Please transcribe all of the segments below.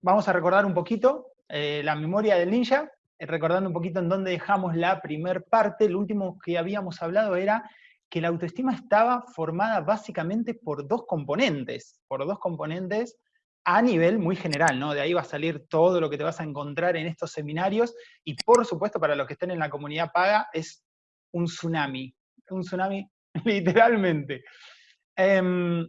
vamos a recordar un poquito eh, la memoria del ninja, eh, recordando un poquito en dónde dejamos la primer parte. Lo último que habíamos hablado era que la autoestima estaba formada básicamente por dos componentes, por dos componentes a nivel muy general, ¿no? De ahí va a salir todo lo que te vas a encontrar en estos seminarios, y por supuesto para los que estén en la comunidad paga, es un tsunami, un tsunami literalmente. Em,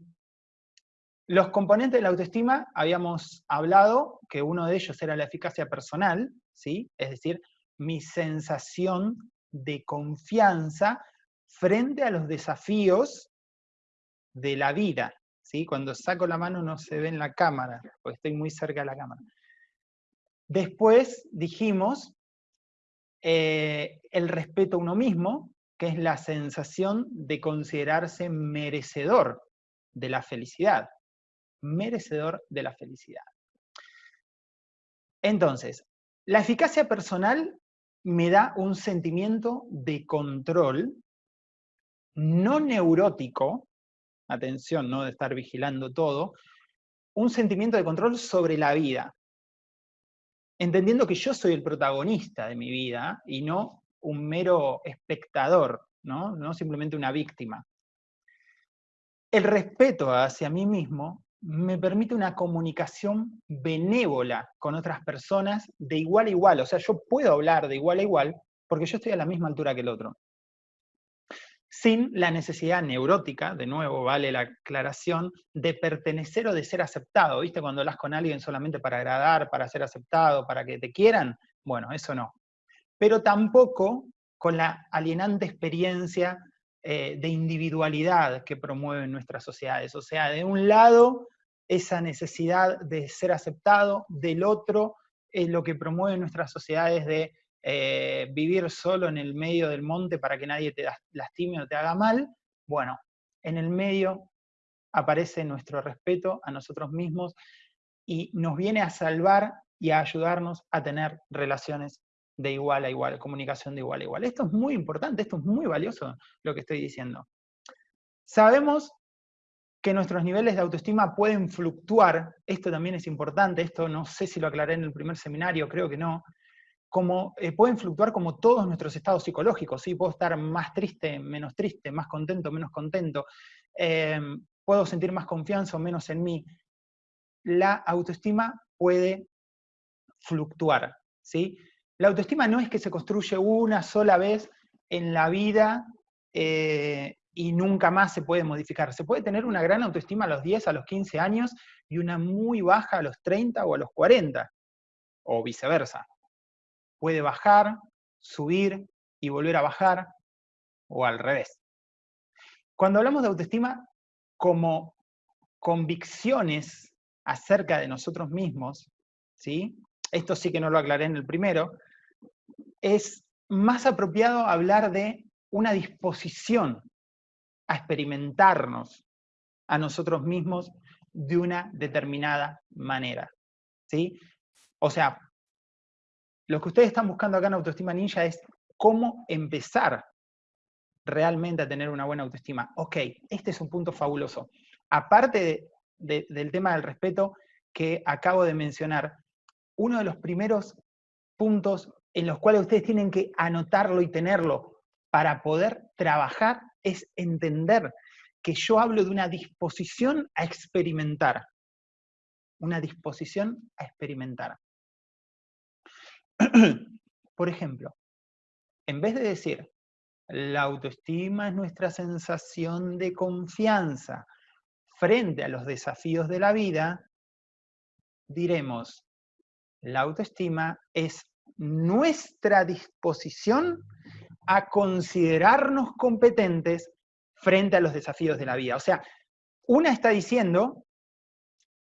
los componentes de la autoestima, habíamos hablado que uno de ellos era la eficacia personal, ¿sí? Es decir, mi sensación de confianza frente a los desafíos de la vida, ¿sí? Cuando saco la mano no se ve en la cámara, porque estoy muy cerca de la cámara. Después dijimos eh, el respeto a uno mismo, que es la sensación de considerarse merecedor de la felicidad merecedor de la felicidad. Entonces, la eficacia personal me da un sentimiento de control no neurótico, atención, no de estar vigilando todo, un sentimiento de control sobre la vida, entendiendo que yo soy el protagonista de mi vida y no un mero espectador, no, no simplemente una víctima. El respeto hacia mí mismo me permite una comunicación benévola con otras personas de igual a igual. O sea, yo puedo hablar de igual a igual porque yo estoy a la misma altura que el otro. Sin la necesidad neurótica, de nuevo vale la aclaración, de pertenecer o de ser aceptado. ¿Viste? Cuando hablas con alguien solamente para agradar, para ser aceptado, para que te quieran, bueno, eso no. Pero tampoco con la alienante experiencia eh, de individualidad que promueven nuestras sociedades. O sea, de un lado, esa necesidad de ser aceptado, del otro, es lo que promueven nuestras sociedades de eh, vivir solo en el medio del monte para que nadie te lastime o te haga mal. Bueno, en el medio aparece nuestro respeto a nosotros mismos y nos viene a salvar y a ayudarnos a tener relaciones de igual a igual, comunicación de igual a igual. Esto es muy importante, esto es muy valioso lo que estoy diciendo. Sabemos que nuestros niveles de autoestima pueden fluctuar, esto también es importante, esto no sé si lo aclaré en el primer seminario, creo que no, como, eh, pueden fluctuar como todos nuestros estados psicológicos, ¿sí? puedo estar más triste, menos triste, más contento, menos contento, em, puedo sentir más confianza o menos en mí. La autoestima puede fluctuar, ¿sí? La autoestima no es que se construye una sola vez en la vida eh, y nunca más se puede modificar. Se puede tener una gran autoestima a los 10, a los 15 años y una muy baja a los 30 o a los 40, o viceversa. Puede bajar, subir y volver a bajar, o al revés. Cuando hablamos de autoestima como convicciones acerca de nosotros mismos, ¿sí? esto sí que no lo aclaré en el primero, es más apropiado hablar de una disposición a experimentarnos a nosotros mismos de una determinada manera. ¿sí? O sea, lo que ustedes están buscando acá en Autoestima Ninja es cómo empezar realmente a tener una buena autoestima. Ok, este es un punto fabuloso. Aparte del tema del respeto que acabo de mencionar, uno de los primeros puntos en los cuales ustedes tienen que anotarlo y tenerlo para poder trabajar es entender que yo hablo de una disposición a experimentar. Una disposición a experimentar. Por ejemplo, en vez de decir, la autoestima es nuestra sensación de confianza frente a los desafíos de la vida, diremos, la autoestima es nuestra disposición a considerarnos competentes frente a los desafíos de la vida. O sea, una está diciendo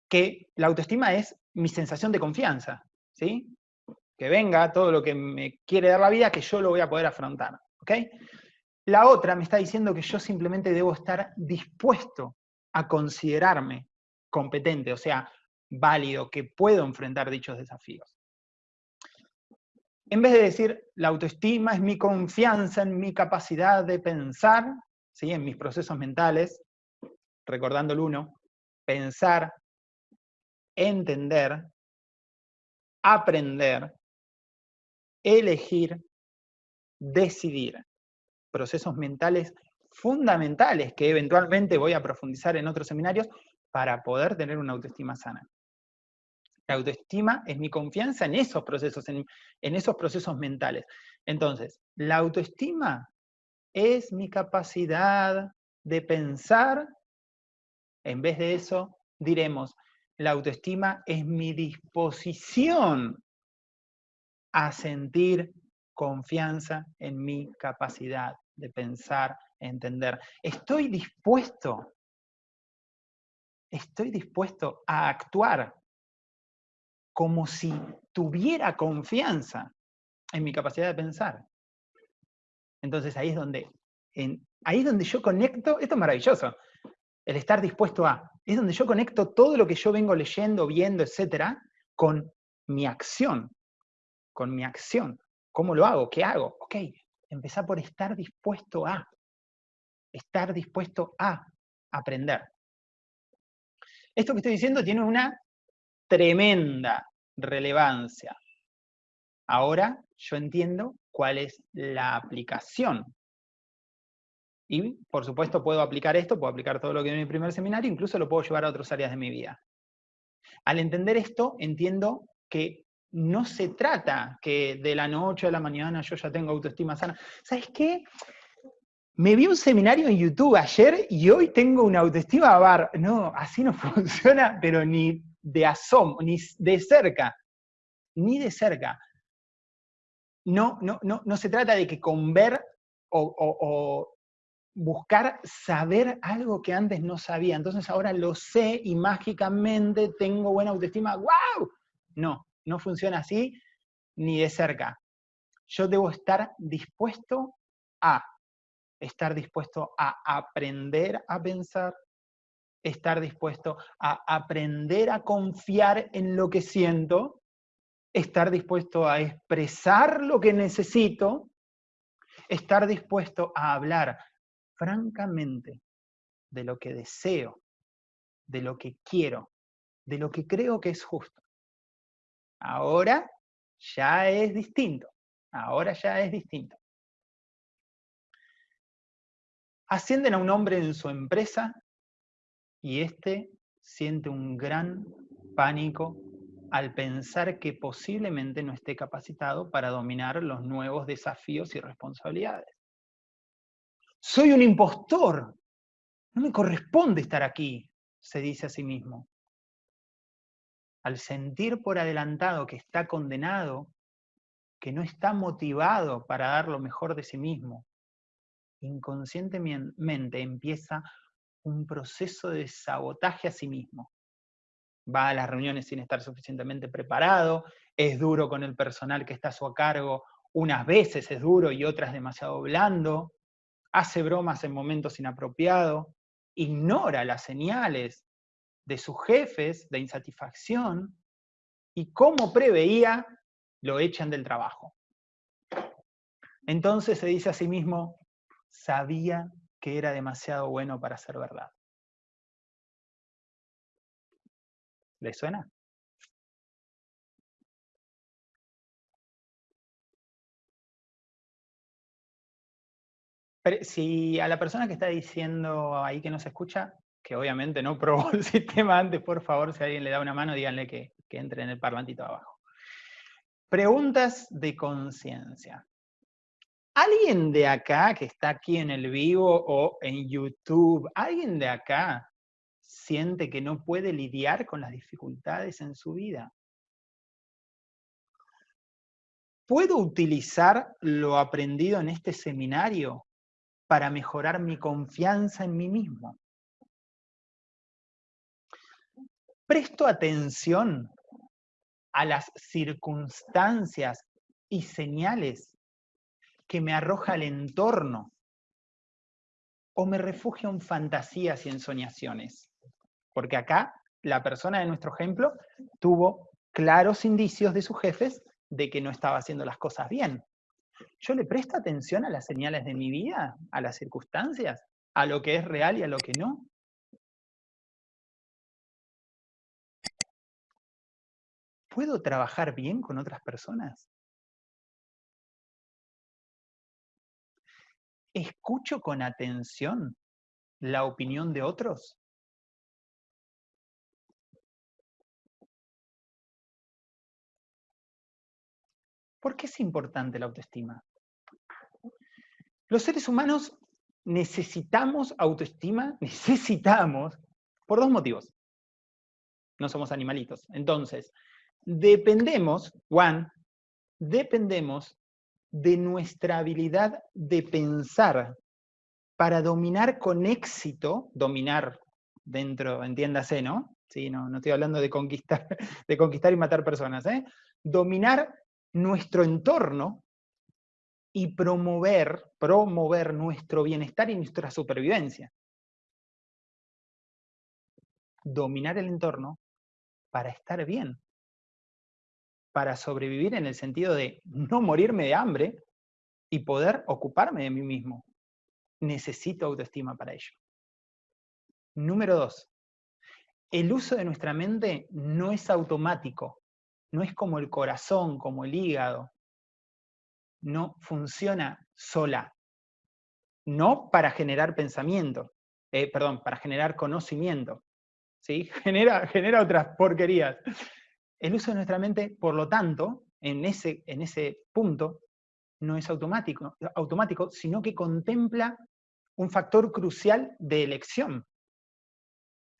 que la autoestima es mi sensación de confianza, ¿sí? Que venga todo lo que me quiere dar la vida, que yo lo voy a poder afrontar, ¿ok? La otra me está diciendo que yo simplemente debo estar dispuesto a considerarme competente, o sea, válido, que puedo enfrentar dichos desafíos en vez de decir, la autoestima es mi confianza en mi capacidad de pensar, ¿sí? en mis procesos mentales, recordando el uno, pensar, entender, aprender, elegir, decidir. Procesos mentales fundamentales que eventualmente voy a profundizar en otros seminarios para poder tener una autoestima sana. La autoestima es mi confianza en esos procesos, en, esos procesos mentales. Entonces, la autoestima es mi capacidad de pensar, en vez de eso, diremos, la autoestima es mi disposición a sentir confianza en mi capacidad de pensar, entender. Estoy dispuesto, estoy dispuesto a actuar como si tuviera confianza en mi capacidad de pensar. Entonces ahí es donde, ahí es donde yo conecto, esto es maravilloso, el estar dispuesto a, es donde yo conecto todo lo que yo vengo leyendo, viendo, etcétera, con mi acción, con mi acción. ¿Cómo lo hago? ¿Qué hago? Ok, empezar por estar dispuesto a, estar dispuesto a aprender. Esto que estoy diciendo tiene una tremenda relevancia. Ahora yo entiendo cuál es la aplicación. Y, por supuesto, puedo aplicar esto, puedo aplicar todo lo que en mi primer seminario, incluso lo puedo llevar a otras áreas de mi vida. Al entender esto, entiendo que no se trata que de la noche a la mañana yo ya tengo autoestima sana. ¿Sabes qué? Me vi un seminario en YouTube ayer y hoy tengo una autoestima bar. No, así no funciona, pero ni de asomo, ni de cerca, ni de cerca. No, no, no, no se trata de que con ver o buscar saber algo que antes no sabía. Entonces ahora lo sé y mágicamente tengo buena autoestima. ¡Wow! No, no funciona así ni de cerca. Yo debo estar dispuesto a, estar dispuesto a aprender a pensar, estar dispuesto a aprender a confiar en lo que siento, estar dispuesto a expresar lo que necesito, estar dispuesto a hablar francamente de lo que deseo, de lo que quiero, de lo que creo que es justo. Ahora ya es distinto. Ahora ya es distinto. Ascienden a un hombre en su empresa y éste siente un gran pánico al pensar que posiblemente no esté capacitado para dominar los nuevos desafíos y responsabilidades. Soy un impostor, no me corresponde estar aquí, se dice a sí mismo al sentir por adelantado que está condenado, que no está motivado para dar lo mejor de sí mismo, inconscientemente empieza un proceso de sabotaje a sí mismo. Va a las reuniones sin estar suficientemente preparado, es duro con el personal que está a su cargo, unas veces es duro y otras demasiado blando, hace bromas en momentos inapropiados, ignora las señales de sus jefes de insatisfacción y como preveía, lo echan del trabajo. Entonces se dice a sí mismo, sabía que era demasiado bueno para ser verdad. ¿Le suena? si a la persona que está diciendo ahí que no se escucha, que obviamente no probó el sistema antes, por favor, si alguien le da una mano, díganle que, que entre en el parlantito abajo. Preguntas de conciencia. ¿Alguien de acá que está aquí en el vivo o en YouTube, alguien de acá siente que no puede lidiar con las dificultades en su vida? ¿Puedo utilizar lo aprendido en este seminario para mejorar mi confianza en mí mismo? presto atención a las circunstancias y señales que me arroja el entorno o me refugio en fantasías y en soñaciones. Porque acá la persona de nuestro ejemplo tuvo claros indicios de sus jefes de que no estaba haciendo las cosas bien. ¿Yo le presto atención a las señales de mi vida, a las circunstancias, a lo que es real y a lo que no? ¿Puedo trabajar bien con otras personas? ¿Escucho con atención la opinión de otros? ¿Por qué es importante la autoestima? Los seres humanos necesitamos autoestima, necesitamos, por dos motivos. No somos animalitos. Entonces, dependemos, Juan, dependemos de nuestra habilidad de pensar para dominar con éxito, dominar dentro, entiéndase, ¿no? Sí, no, no estoy hablando de conquistar, de conquistar y matar personas, ¿eh? Dominar nuestro entorno y promover, promover nuestro bienestar y nuestra supervivencia. Dominar el entorno para estar bien, para sobrevivir en el sentido de no morirme de hambre y poder ocuparme de mí mismo. Necesito autoestima para ello. Número dos, el uso de nuestra mente no es automático, no es como el corazón, como el hígado, no funciona sola. No para generar pensamiento, eh, perdón, para generar conocimiento. ¿sí? Genera, genera otras porquerías. El uso de nuestra mente, por lo tanto, en ese, en ese punto, no es automático, automático, sino que contempla un factor crucial de elección.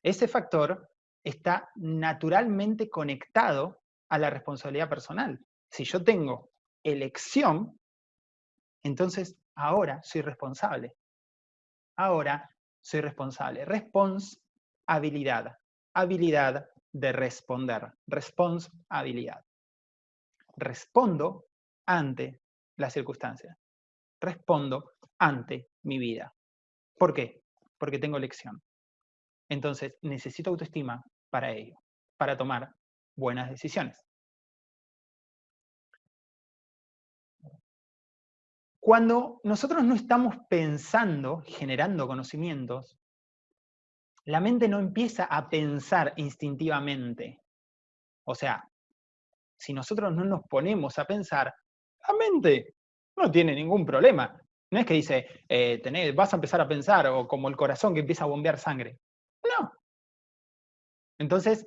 Ese factor está naturalmente conectado a la responsabilidad personal. Si yo tengo elección, entonces ahora soy responsable. Ahora soy responsable. Responsabilidad. Habilidad de responder. Responsabilidad. Respondo ante la circunstancia. Respondo ante mi vida. ¿Por qué? Porque tengo elección. Entonces necesito autoestima para ello, para tomar buenas decisiones. Cuando nosotros no estamos pensando, generando conocimientos, la mente no empieza a pensar instintivamente. O sea, si nosotros no nos ponemos a pensar, la mente no tiene ningún problema. No es que dice, eh, vas a empezar a pensar, o como el corazón que empieza a bombear sangre. No. Entonces,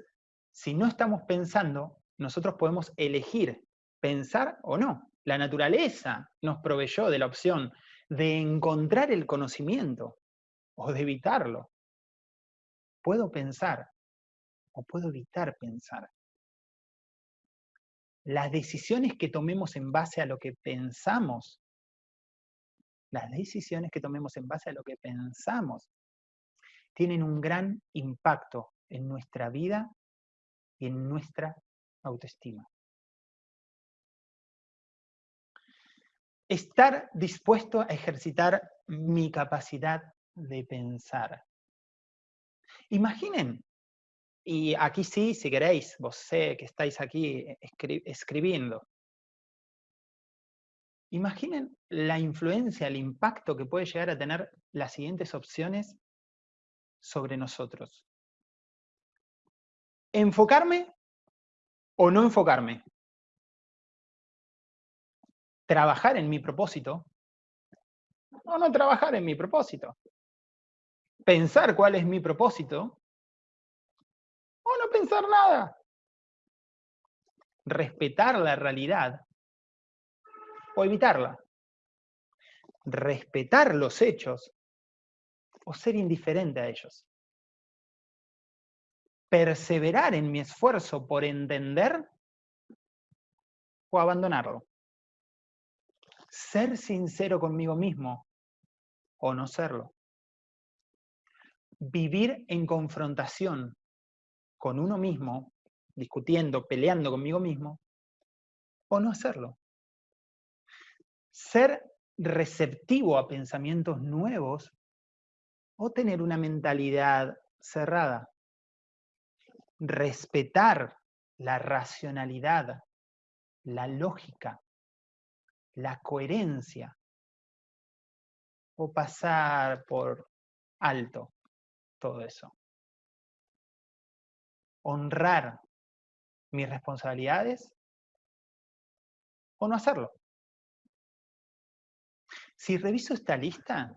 si no estamos pensando, nosotros podemos elegir pensar o no la naturaleza nos proveyó de la opción de encontrar el conocimiento o de evitarlo. Puedo pensar o puedo evitar pensar. Las decisiones que tomemos en base a lo que pensamos, las decisiones que tomemos en base a lo que pensamos, tienen un gran impacto en nuestra vida y en nuestra autoestima. estar dispuesto a ejercitar mi capacidad de pensar. Imaginen, y aquí sí, si queréis, vos sé que estáis aquí escribiendo. Imaginen la influencia, el impacto que puede llegar a tener las siguientes opciones sobre nosotros. Enfocarme o no enfocarme trabajar en mi propósito o no trabajar en mi propósito. Pensar cuál es mi propósito o no pensar nada. Respetar la realidad o evitarla. Respetar los hechos o ser indiferente a ellos. Perseverar en mi esfuerzo por entender o abandonarlo ser sincero conmigo mismo o no serlo. Vivir en confrontación con uno mismo, discutiendo, peleando conmigo mismo, o no hacerlo. Ser receptivo a pensamientos nuevos o tener una mentalidad cerrada. Respetar la racionalidad, la lógica, la coherencia o pasar por alto todo eso. Honrar mis responsabilidades o no hacerlo. Si reviso esta lista,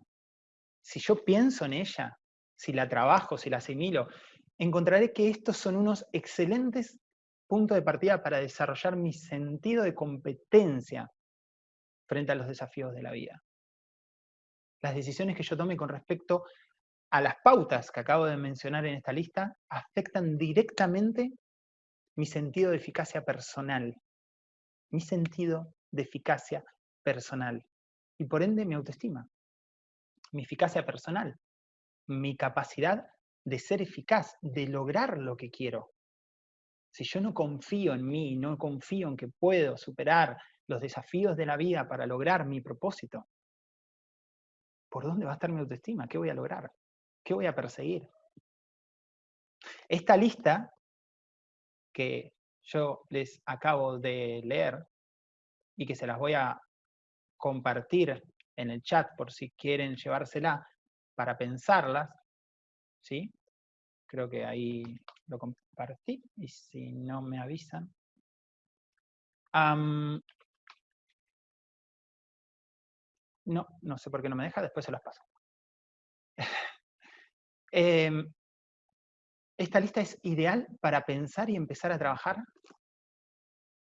si yo pienso en ella, si la trabajo, si la asimilo, encontraré que estos son unos excelentes puntos de partida para desarrollar mi sentido de competencia frente a los desafíos de la vida. Las decisiones que yo tome con respecto a las pautas que acabo de mencionar en esta lista afectan directamente mi sentido de eficacia personal. Mi sentido de eficacia personal. Y por ende mi autoestima. Mi eficacia personal. Mi capacidad de ser eficaz, de lograr lo que quiero. Si yo no confío en mí, no confío en que puedo superar los desafíos de la vida para lograr mi propósito, ¿por dónde va a estar mi autoestima? ¿Qué voy a lograr? ¿Qué voy a perseguir? Esta lista que yo les acabo de leer y que se las voy a compartir en el chat por si quieren llevársela para pensarlas, ¿sí? Creo que ahí lo compartí y si no me avisan. no, no sé por qué no me deja, después se las paso. Em, esta lista es ideal para pensar y empezar a trabajar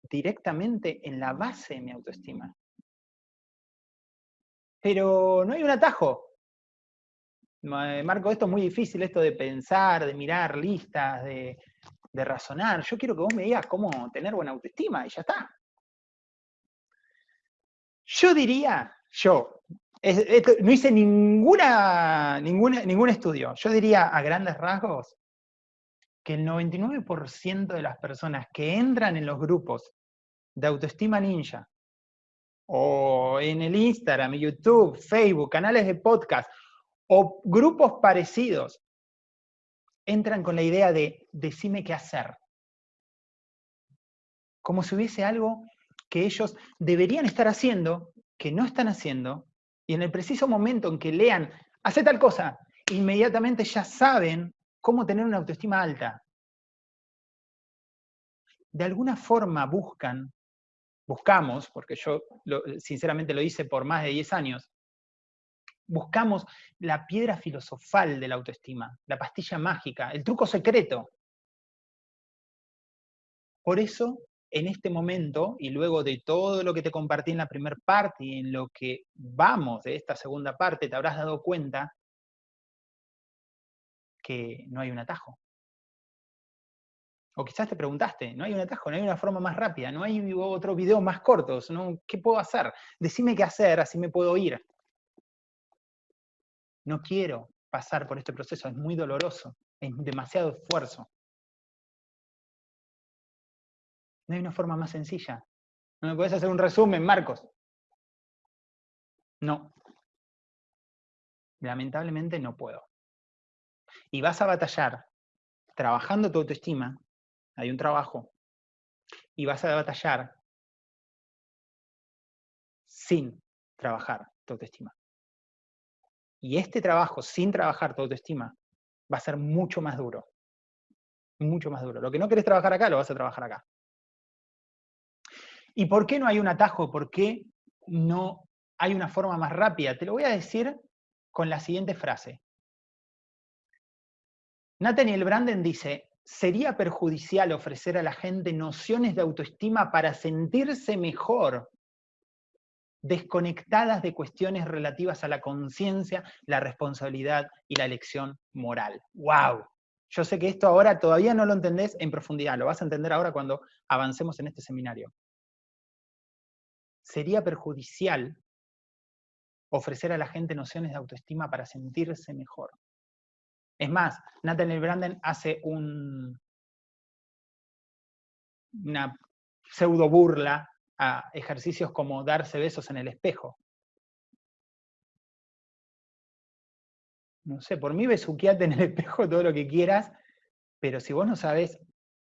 directamente en la base de mi autoestima. Pero no hay un atajo. Marco, esto es muy difícil, esto de pensar, de mirar listas, de, razonar. Yo quiero que vos me digas cómo tener buena autoestima y ya está. Yo diría, yo, no hice ninguna, ningún estudio, yo diría a grandes rasgos que el 99% de las personas que entran en los grupos de autoestima ninja, o en el Instagram, YouTube, Facebook, canales de podcast, o grupos parecidos, entran con la idea de decime qué hacer. Como si hubiese algo que ellos deberían estar haciendo, que no están haciendo, y en el preciso momento en que lean, hace tal cosa, inmediatamente ya saben cómo tener una autoestima alta. De alguna forma buscan, buscamos, porque yo sinceramente lo hice por más de 10 años, buscamos la piedra filosofal de la autoestima, la pastilla mágica, el truco secreto. Por eso en este momento, y luego de todo lo que te compartí en la primera parte y en lo que vamos de esta segunda parte, te habrás dado cuenta que no hay un atajo. O quizás te preguntaste, no hay un atajo, no hay una forma más rápida, no hay otro video más cortos, ¿no? ¿qué puedo hacer? Decime qué hacer, así me puedo ir. No quiero pasar por este proceso, es muy doloroso, es demasiado esfuerzo. No hay una forma más sencilla. ¿No me puedes hacer un resumen, Marcos? No. Lamentablemente no puedo. Y vas a batallar trabajando tu autoestima, hay un trabajo, y vas a batallar sin trabajar tu autoestima. Y este trabajo sin trabajar tu autoestima va a ser mucho más duro. Mucho más duro. Lo que no querés trabajar acá, lo vas a trabajar acá. ¿Y por qué no hay un atajo? ¿Por qué no hay una forma más rápida? Te lo voy a decir con la siguiente frase. Nathaniel Branden dice, sería perjudicial ofrecer a la gente nociones de autoestima para sentirse mejor, desconectadas de cuestiones relativas a la conciencia, la responsabilidad y la elección moral. ¡Wow! Yo sé que esto ahora todavía no lo entendés en profundidad, lo vas a entender ahora cuando avancemos en este seminario sería perjudicial ofrecer a la gente nociones de autoestima para sentirse mejor. Es más, Nathaniel Branden hace un, una pseudo burla a ejercicios como darse besos en el espejo. No sé, por mí besuqueate en el espejo todo lo que quieras, pero si vos no sabés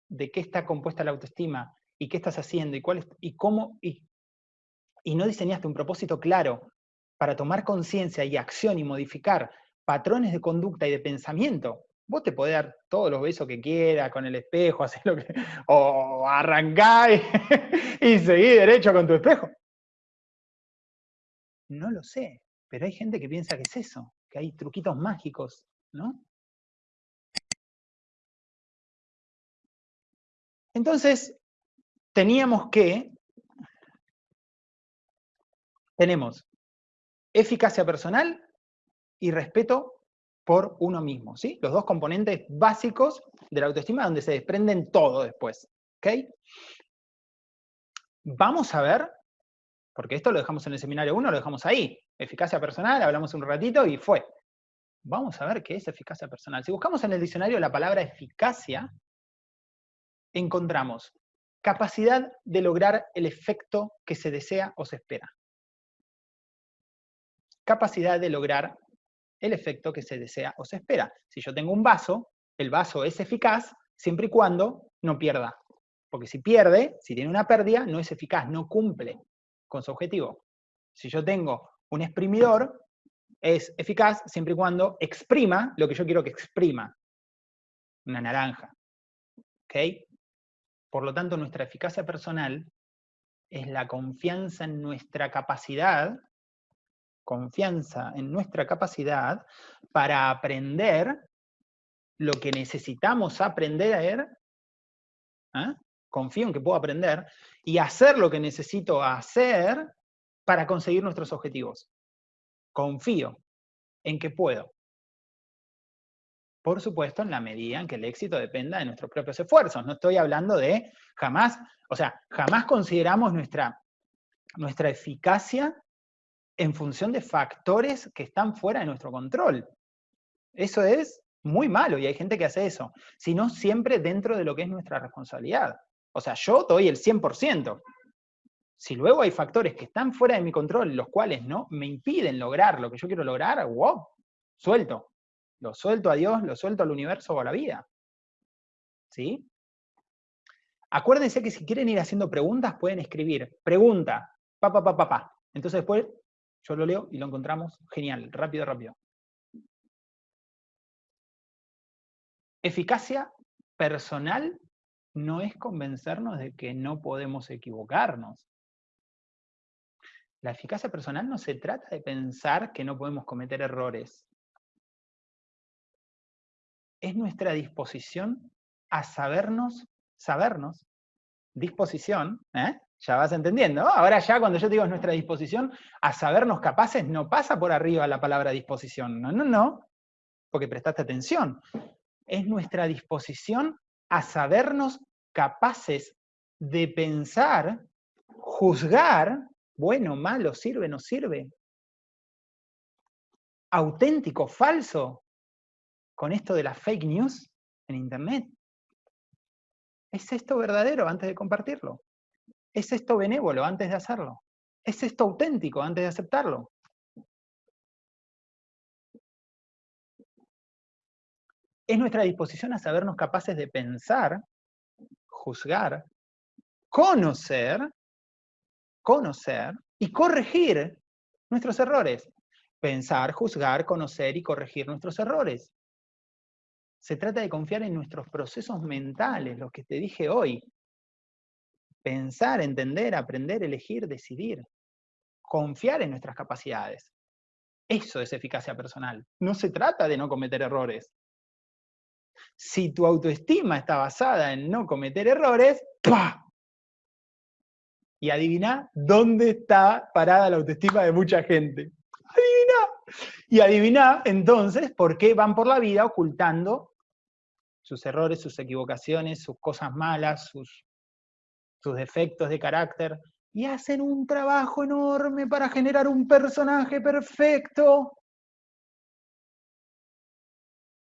de qué está compuesta la autoestima y qué estás haciendo y cuál y cómo y y no diseñaste un propósito claro para tomar conciencia y acción y modificar patrones de conducta y de pensamiento Vos te podés dar todos los besos que quieras con el espejo, hacer lo que. o arrancar y, y seguir derecho con tu espejo. No lo sé, pero hay gente que piensa que es eso, que hay truquitos mágicos, ¿no? Entonces, teníamos que, tenemos eficacia personal y respeto por uno mismo, ¿sí? Los dos componentes básicos de la autoestima donde se desprenden todo después, ¿ok? Vamos a ver, porque esto lo dejamos en el seminario 1, lo dejamos ahí, eficacia personal, hablamos un ratito y fue. Vamos a ver qué es eficacia personal. Si buscamos en el diccionario la palabra eficacia, encontramos capacidad de lograr el efecto que se desea o se espera. Capacidad de lograr el efecto que se desea o se espera. Si yo tengo un vaso, el vaso es eficaz siempre y cuando no pierda. Porque si pierde, si tiene una pérdida, no es eficaz, no cumple con su objetivo. Si yo tengo un exprimidor, es eficaz siempre y cuando exprima lo que yo quiero que exprima. Una naranja. ¿Ok? Por lo tanto, nuestra eficacia personal es la confianza en nuestra capacidad, confianza en nuestra capacidad para aprender lo que necesitamos aprender, ¿eh? confío en que puedo aprender, y hacer lo que necesito hacer para conseguir nuestros objetivos. Confío en que puedo. Por supuesto, en la medida en que el éxito dependa de nuestros propios esfuerzos. No estoy hablando de jamás, o sea, jamás consideramos nuestra, nuestra eficacia en función de factores que están fuera de nuestro control. Eso es muy malo y hay gente que hace eso, sino siempre dentro de lo que es nuestra responsabilidad. O sea, yo doy el 100%. Si luego hay factores que están fuera de mi control, los cuales no me impiden lograr lo que yo quiero lograr, wow, suelto. Lo suelto a Dios, lo suelto al universo o a la vida. ¿Sí? Acuérdense que si quieren ir haciendo preguntas, pueden escribir pregunta, pa, pa, pa, pa, pa. Entonces después yo lo leo y lo encontramos. Genial, rápido, rápido. Eficacia personal no es convencernos de que no podemos equivocarnos. La eficacia personal no se trata de pensar que no podemos cometer errores es nuestra disposición a sabernos, sabernos, disposición, ¿eh? Ya vas entendiendo, ahora ya cuando yo digo es nuestra disposición a sabernos capaces, no pasa por arriba la palabra disposición, no, no, no, porque prestaste atención, es nuestra disposición a sabernos capaces de pensar, juzgar, bueno, malo, sirve, no sirve, auténtico, falso, con esto de las fake news en Internet? ¿Es esto verdadero antes de compartirlo? ¿Es esto benévolo antes de hacerlo? ¿Es esto auténtico antes de aceptarlo? Es nuestra disposición a sabernos capaces de pensar, juzgar, conocer, conocer y corregir nuestros errores. Pensar, juzgar, conocer y corregir nuestros errores. Se trata de confiar en nuestros procesos mentales, lo que te dije hoy. Pensar, entender, aprender, elegir, decidir. Confiar en nuestras capacidades. Eso es eficacia personal. No se trata de no cometer errores. Si tu autoestima está basada en no cometer errores, ¡pah! Y adivina dónde está parada la autoestima de mucha gente. Adivina. Y adivina entonces por qué van por la vida ocultando sus errores, sus equivocaciones, sus cosas malas, sus, sus defectos de carácter, y hacen un trabajo enorme para generar un personaje perfecto.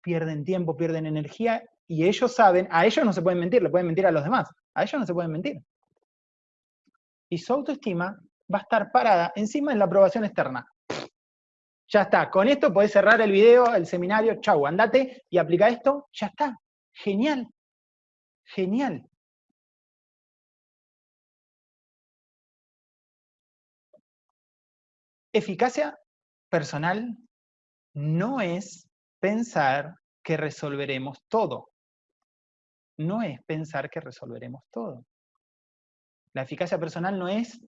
Pierden tiempo, pierden energía, y ellos saben, a ellos no se pueden mentir, le pueden mentir a los demás, a ellos no se pueden mentir. Y su autoestima va a estar parada encima de la aprobación externa. Ya está, con esto podés cerrar el video, el seminario, chau, andate y aplica esto, ya está. Genial, genial. Eficacia personal no es pensar que resolveremos todo. No es pensar que resolveremos todo. La eficacia personal no es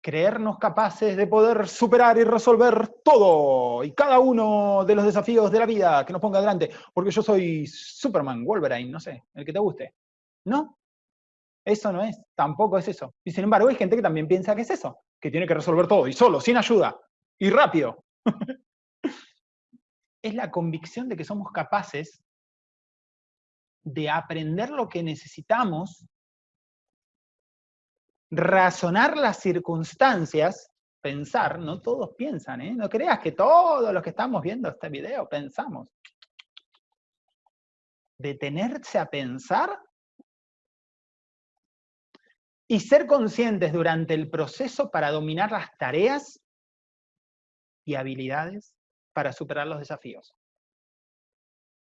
creernos capaces de poder superar y resolver todo y cada uno de los desafíos de la vida que nos ponga adelante, porque yo soy Superman, Wolverine, no sé, el que te guste. No, eso no es, tampoco es eso. Y sin embargo hay gente que también piensa que es eso, que tiene que resolver todo y solo, sin ayuda, y rápido. es la convicción de que somos capaces de aprender lo que necesitamos razonar las circunstancias, pensar, no todos piensan, ¿eh? no creas que todos los que estamos viendo este video pensamos. Detenerse a pensar y ser conscientes durante el proceso para dominar las tareas y habilidades para superar los desafíos.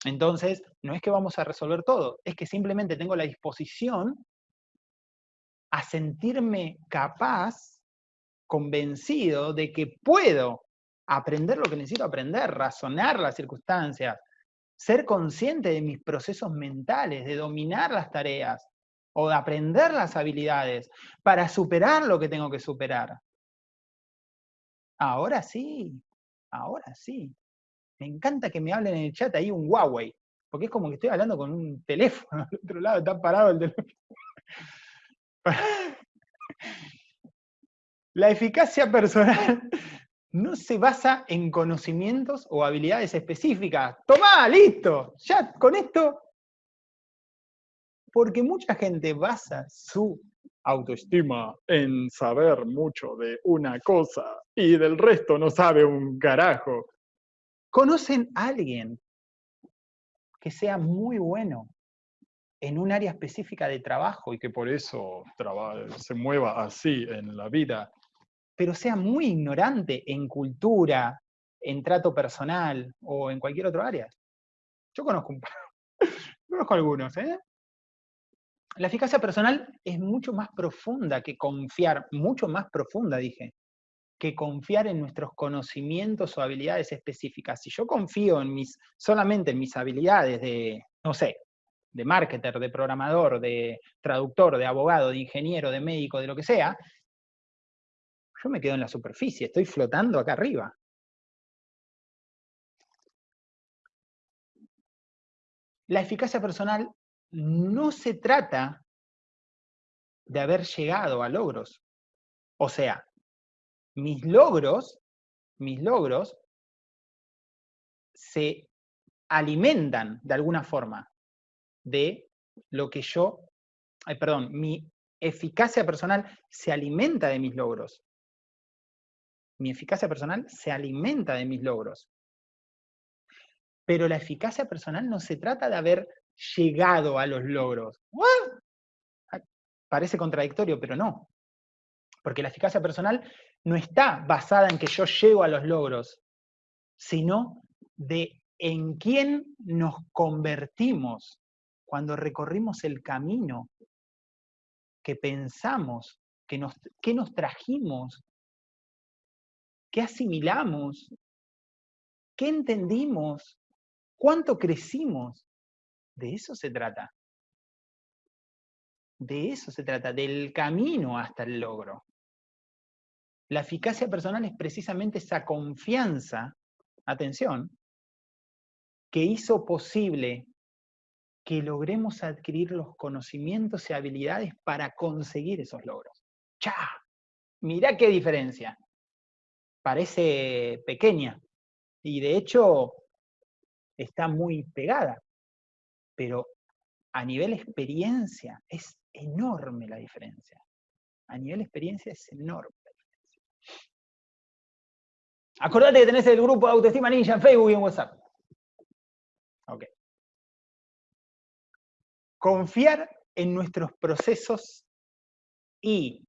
Entonces, no es que vamos a resolver todo, es que simplemente tengo la disposición a sentirme capaz, convencido de que puedo aprender lo que necesito aprender, razonar las circunstancias, ser consciente de mis procesos mentales, de dominar las tareas o de aprender las habilidades para superar lo que tengo que superar. Ahora sí, ahora sí. Me encanta que me hablen en el chat ahí un Huawei, porque es como que estoy hablando con un teléfono al otro lado, está parado el teléfono. La eficacia personal no se basa en conocimientos o habilidades específicas. ¡Tomá, listo! Ya con esto. Porque mucha gente basa su autoestima en saber mucho de una cosa y del resto no sabe un carajo. ¿Conocen a alguien que sea muy bueno en un área específica de trabajo y que por eso se mueva así en la vida, pero sea muy ignorante en cultura, en trato personal o en cualquier otro área. Yo conozco, un, conozco algunos. ¿eh? La eficacia personal es mucho más profunda que confiar, mucho más profunda, dije, que confiar en nuestros conocimientos o habilidades específicas. Si yo confío en mis, solamente en mis habilidades de, no sé, de marketer, de programador, de traductor, de abogado, de ingeniero, de médico, de lo que sea, yo me quedo en la superficie, estoy flotando acá arriba. La eficacia personal no se trata de haber llegado a logros. O sea, mis logros, mis logros se alimentan de alguna forma de lo que yo, ay, perdón, mi eficacia personal se alimenta de mis logros. Mi eficacia personal se alimenta de mis logros. Pero la eficacia personal no se trata de haber llegado a los logros. Parece contradictorio, pero no. Porque la eficacia personal no está basada en que yo llego a los logros, sino de en quién nos convertimos cuando recorrimos el camino que pensamos, que nos, qué nos trajimos, qué asimilamos, qué entendimos, cuánto crecimos. De eso se trata. De eso se trata, del camino hasta el logro. La eficacia personal es precisamente esa confianza, atención, que hizo posible que logremos adquirir los conocimientos y habilidades para conseguir esos logros. ¡Cha! Mirá qué diferencia. Parece pequeña y de hecho está muy pegada, pero a nivel experiencia es enorme la diferencia. A nivel experiencia es enorme la diferencia. Acordate que tenés el grupo de Autoestima Ninja en Facebook y en WhatsApp. Ok. Confiar en nuestros procesos y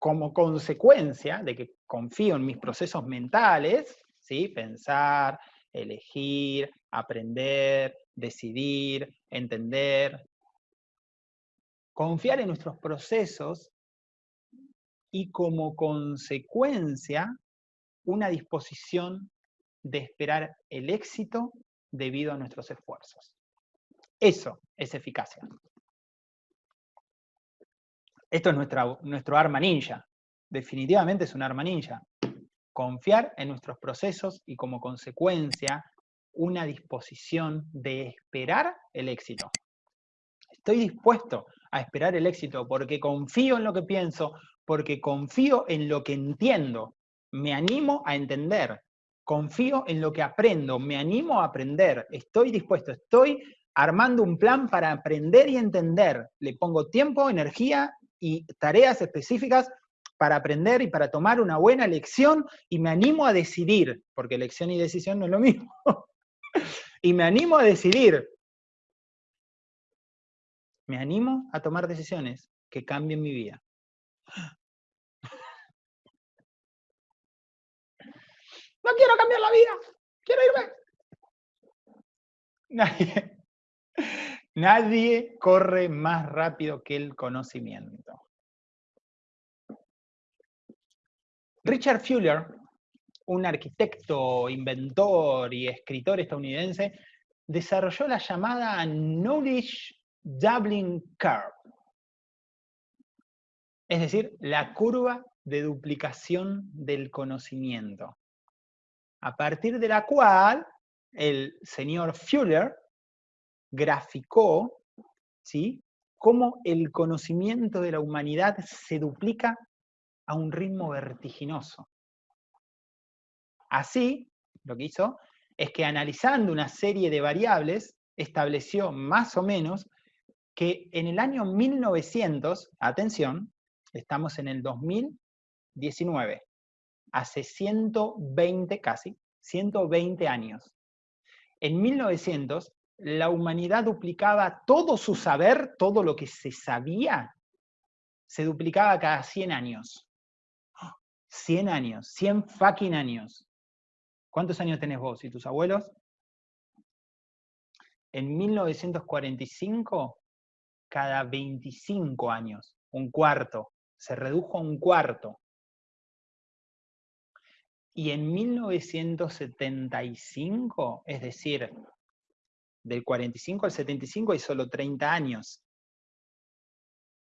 como consecuencia de que confío en mis procesos mentales, ¿sí? pensar, elegir, aprender, decidir, entender, confiar en nuestros procesos y como consecuencia una disposición de esperar el éxito debido a nuestros esfuerzos. Eso es eficacia. Esto es nuestro arma ninja. Definitivamente es un arma ninja. Confiar en nuestros procesos y como consecuencia una disposición de esperar el éxito. Estoy dispuesto a esperar el éxito porque confío en lo que pienso, porque confío en lo que entiendo, me animo a entender, confío en lo que aprendo, me animo a aprender, estoy dispuesto, estoy armando un plan para aprender y entender, le pongo tiempo, energía y tareas específicas para aprender y para tomar una buena lección y me animo a decidir, porque elección y decisión no es lo mismo, y me animo a decidir, me animo a tomar decisiones que cambien mi vida. No quiero cambiar la vida, quiero irme. Nadie, nadie corre más rápido que el conocimiento. Richard Fuller, un arquitecto, inventor y escritor estadounidense, desarrolló la llamada Knowledge Doubling Curve. Es decir, la curva de duplicación del conocimiento. A partir de la cual el señor Fuller graficó ¿sí? cómo el conocimiento de la humanidad se duplica a un ritmo vertiginoso. Así, lo que hizo es que analizando una serie de variables, estableció más o menos que en el año 1900, atención, estamos en el 2019, hace 120 casi, 120 años. En 1900, la humanidad duplicaba todo su saber, todo lo que se sabía, se duplicaba cada 100 años. 100 años, 100 fucking años. ¿Cuántos años tenés vos y tus abuelos? En 1945, cada 25 años, un cuarto, se redujo a un cuarto. Y en 1975, es decir, del 45 al 75 hay solo 30 años.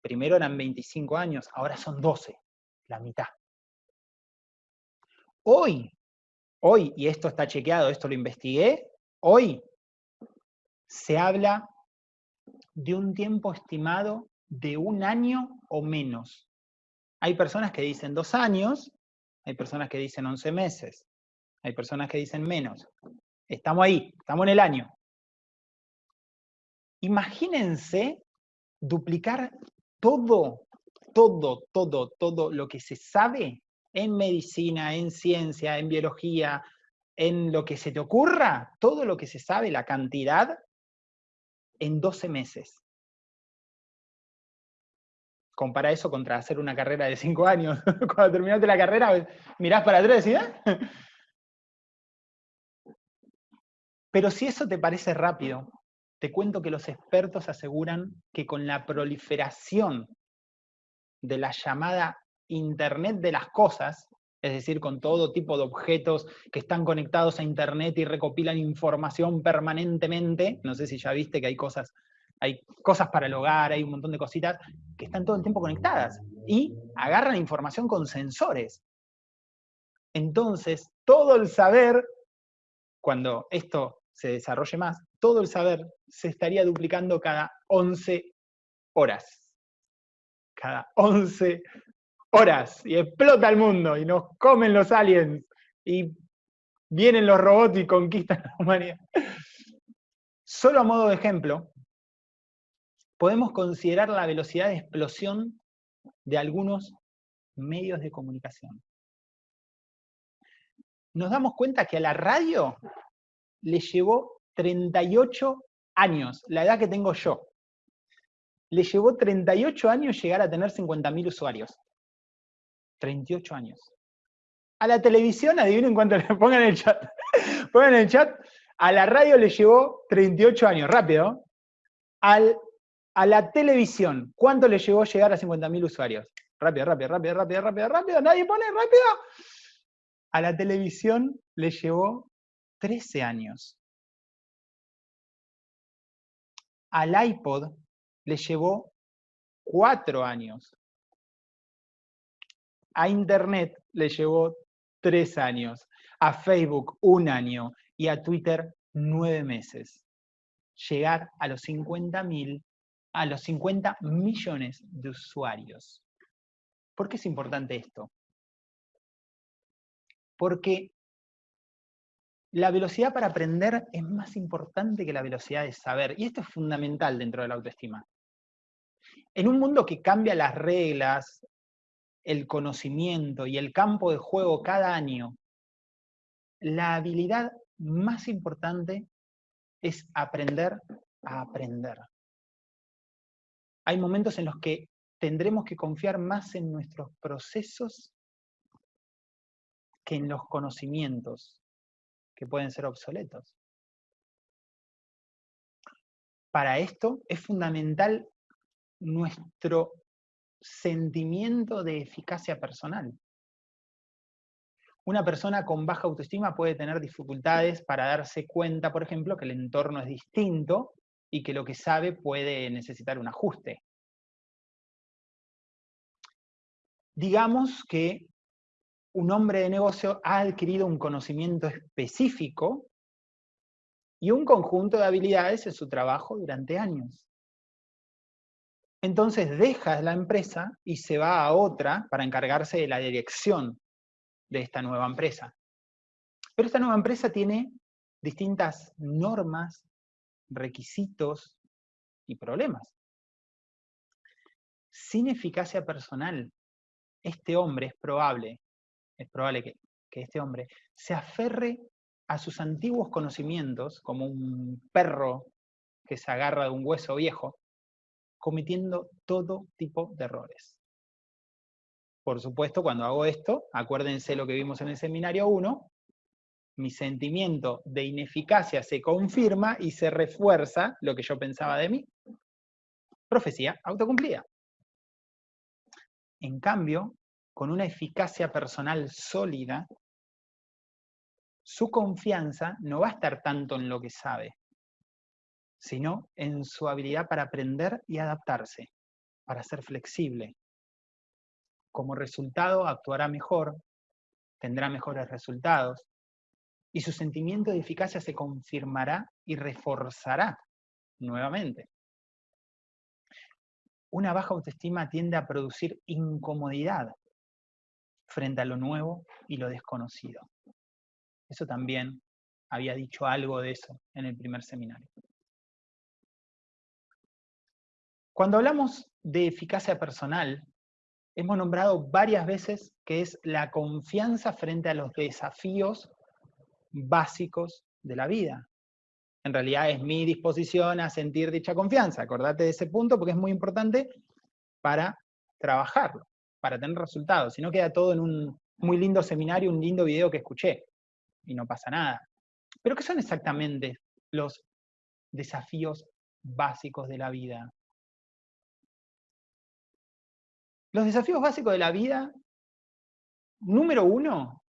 Primero eran 25 años, ahora son 12, la mitad. Hoy, hoy, y esto está chequeado, esto lo investigué, hoy se habla de un tiempo estimado de un año o menos. Hay personas que dicen dos años, hay personas que dicen 11 meses, hay personas que dicen menos. Estamos ahí, estamos en el año. Imagínense duplicar todo, todo, todo, todo lo que se sabe en medicina, en ciencia, en biología, en lo que se te ocurra, todo lo que se sabe, la cantidad, en 12 meses. Compara eso contra hacer una carrera de 5 años. Cuando terminaste la carrera, mirás para atrás y ¿eh? Pero si eso te parece rápido, te cuento que los expertos aseguran que con la proliferación de la llamada Internet de las cosas, es decir, con todo tipo de objetos que están conectados a Internet y recopilan información permanentemente. No sé si ya viste que hay cosas, hay cosas para el hogar, hay un montón de cositas que están todo el tiempo conectadas y agarran información con sensores. Entonces, todo el saber, cuando esto se desarrolle más, todo el saber se estaría duplicando cada 11 horas. Cada 11 horas y explota el mundo y nos comen los aliens y vienen los robots y conquistan la humanidad. Solo a modo de ejemplo, podemos considerar la velocidad de explosión de algunos medios de comunicación. Nos damos cuenta que a la radio le llevó 38 años, la edad que tengo yo. Le llevó 38 años llegar a tener 50.000 usuarios. 38 años. A la televisión, adivinen cuánto le pongan en el chat. pongan en el chat. A la radio le llevó 38 años, rápido. Al, a la televisión, ¿cuánto le llevó llegar a 50.000 usuarios? Rápido, rápido, rápido, rápido, rápido, rápido. Nadie pone, rápido. A la televisión le llevó 13 años. Al iPod le llevó cuatro años. A Internet le llevó tres años. A Facebook un año. Y a Twitter nueve meses. Llegar a los 50 mil, a los 50 millones de usuarios. ¿Por qué es importante esto? Porque la velocidad para aprender es más importante que la velocidad de saber. Y esto es fundamental dentro de la autoestima. En un mundo que cambia las reglas, el conocimiento y el campo de juego cada año, la habilidad más importante es aprender a aprender. Hay momentos en los que tendremos que confiar más en nuestros procesos que en los conocimientos que pueden ser obsoletos. Para esto es fundamental nuestro sentimiento de eficacia personal. Una persona con baja autoestima puede tener dificultades para darse cuenta, por ejemplo, que el entorno es distinto y que lo que sabe puede necesitar un ajuste. Digamos que un hombre de negocio ha adquirido un conocimiento específico y un conjunto de habilidades en su trabajo durante años. Entonces deja la empresa y se va a otra para encargarse de la dirección de esta nueva empresa. Pero esta nueva empresa tiene distintas normas, requisitos y problemas. Sin eficacia personal, este hombre es probable es probable que, este hombre se aferre a sus antiguos conocimientos, como un perro que se agarra de un hueso viejo, cometiendo todo tipo de errores. Por supuesto, cuando hago esto, acuérdense lo que vimos en el seminario 1, mi sentimiento de ineficacia se confirma y se refuerza lo que yo pensaba de mí. Profecía autocumplida. En cambio, con una eficacia personal sólida, su confianza no va a estar tanto en lo que sabe, sino en su habilidad para aprender y adaptarse, para ser flexible. Como resultado, actuará mejor, tendrá mejores resultados, y su sentimiento de eficacia se confirmará y reforzará nuevamente. Una baja autoestima tiende a producir incomodidad, frente a lo nuevo y lo desconocido. Eso también había dicho algo de eso en el primer seminario. Cuando hablamos de eficacia personal, hemos nombrado varias veces que es la confianza frente a los desafíos básicos de la vida. En realidad es mi disposición a sentir dicha confianza. Acordate de ese punto porque es muy importante para trabajarlo para tener resultados, si no queda todo en un muy lindo seminario, un lindo video que escuché, y no pasa nada. Pero ¿qué son exactamente los desafíos básicos de la vida? Los desafíos básicos de la vida, número uno,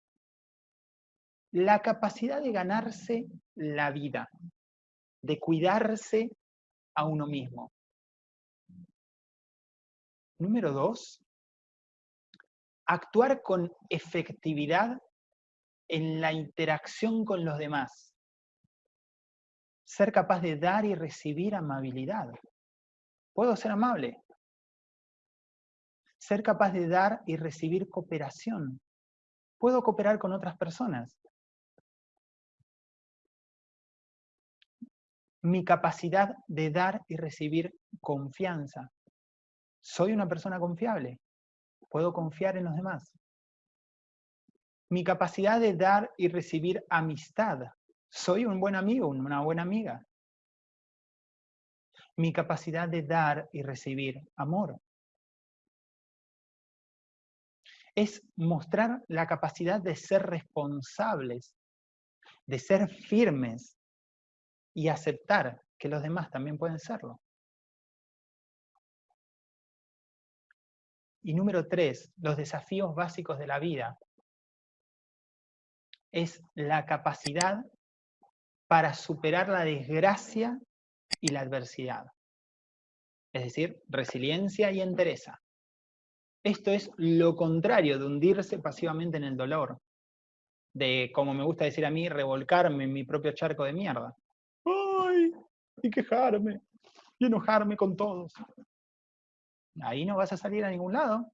la capacidad de ganarse la vida, de cuidarse a uno mismo. Número dos, actuar con efectividad en la interacción con los demás. Ser capaz de dar y recibir amabilidad. ¿Puedo ser amable? Ser capaz de dar y recibir cooperación. ¿Puedo cooperar con otras personas? Mi capacidad de dar y recibir confianza. ¿Soy una persona confiable? puedo confiar en los demás. Mi capacidad de dar y recibir amistad. Soy un buen amigo, una buena amiga. Mi capacidad de dar y recibir amor. Es mostrar la capacidad de ser responsables, de ser firmes y aceptar que los demás también pueden serlo. Y número tres, los desafíos básicos de la vida. Es la capacidad para superar la desgracia y la adversidad. Es decir, resiliencia y entereza. Esto es lo contrario de hundirse pasivamente en el dolor, de, como me gusta decir a mí, revolcarme en mi propio charco de mierda. ¡Ay! Y quejarme, y enojarme con todos. Ahí no vas a salir a ningún lado.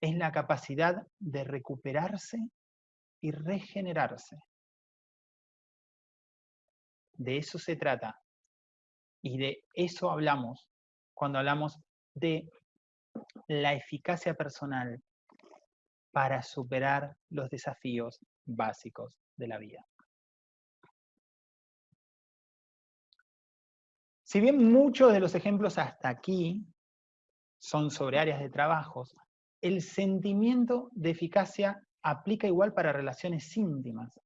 Es la capacidad de recuperarse y regenerarse. De eso se trata. Y de eso hablamos cuando hablamos de la eficacia personal para superar los desafíos básicos de la vida. Si bien muchos de los ejemplos hasta aquí son sobre áreas de trabajos, el sentimiento de eficacia aplica igual para relaciones íntimas.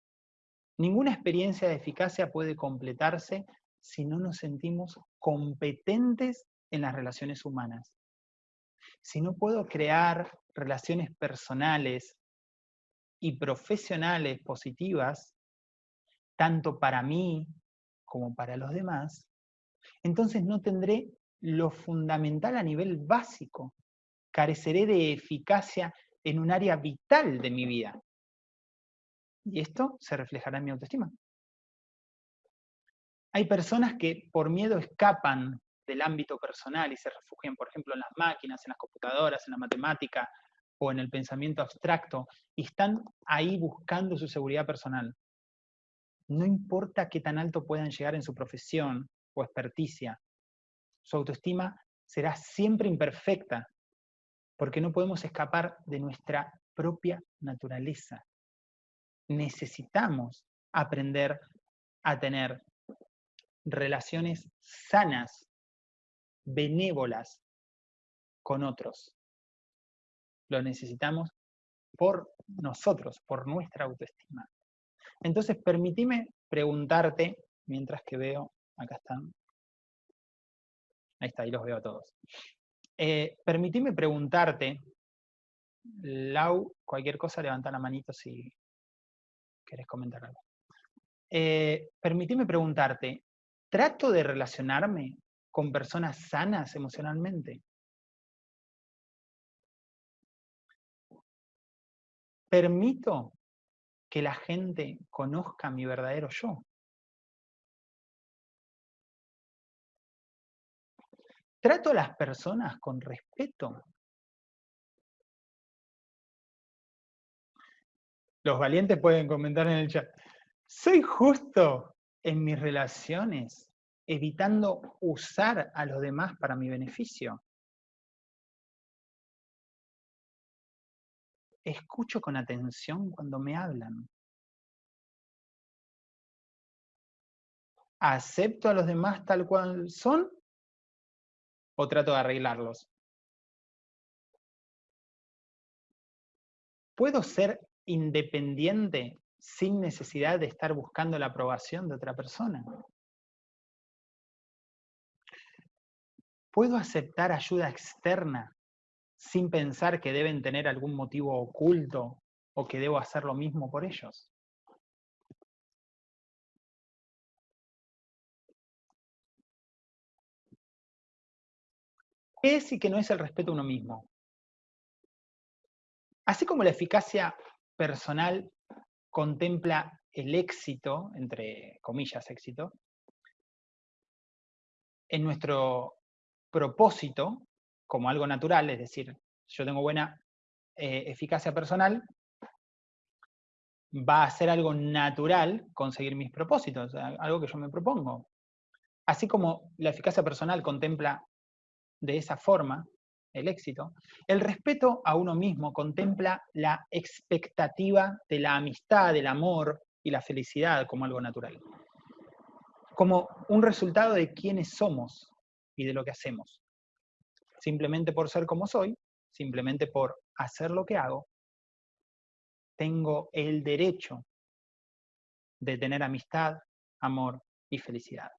Ninguna experiencia de eficacia puede completarse si no nos sentimos competentes en las relaciones humanas. Si no puedo crear relaciones personales y profesionales positivas, tanto para mí como para los demás, entonces no tendré lo fundamental a nivel básico. Careceré de eficacia en un área vital de mi vida. Y esto se reflejará en mi autoestima. Hay personas que por miedo escapan del ámbito personal y se refugian, por ejemplo, en las máquinas, en las computadoras, en la matemática o en el pensamiento abstracto, y están ahí buscando su seguridad personal. No importa qué tan alto puedan llegar en su profesión o experticia, su autoestima será siempre imperfecta, porque no podemos escapar de nuestra propia naturaleza. Necesitamos aprender a tener relaciones sanas, benévolas con otros. Lo necesitamos por nosotros, por nuestra autoestima. Entonces, permitime preguntarte, mientras que veo, acá están, ahí está, ahí los veo a todos. Eh, preguntarte, Lau, cualquier cosa, levanta la manito si querés comentar algo. Eh, permitime preguntarte, ¿Trato de relacionarme con personas sanas emocionalmente? ¿Permito que la gente conozca mi verdadero yo? ¿Trato a las personas con respeto? Los valientes pueden comentar en el chat. ¿Soy justo en mis relaciones, evitando usar a los demás para mi beneficio. Escucho con atención cuando me hablan. ¿Acepto a los demás tal cual son o trato de arreglarlos? ¿Puedo ser independiente sin necesidad de estar buscando la aprobación de otra persona. ¿Puedo aceptar ayuda externa sin pensar que deben tener algún motivo oculto o que debo hacer lo mismo por ellos? ¿Qué es y qué no es el respeto a uno mismo? Así como la eficacia personal contempla el éxito, entre comillas éxito, en nuestro propósito como algo natural, es decir, yo tengo buena eh, eficacia personal, va a ser algo natural conseguir mis propósitos, algo que yo me propongo. Así como la eficacia personal contempla de esa forma el éxito, el respeto a uno mismo contempla la expectativa de la amistad, del amor y la felicidad como algo natural, como un resultado de quiénes somos y de lo que hacemos. Simplemente por ser como soy, simplemente por hacer lo que hago, tengo el derecho de tener amistad, amor y felicidad.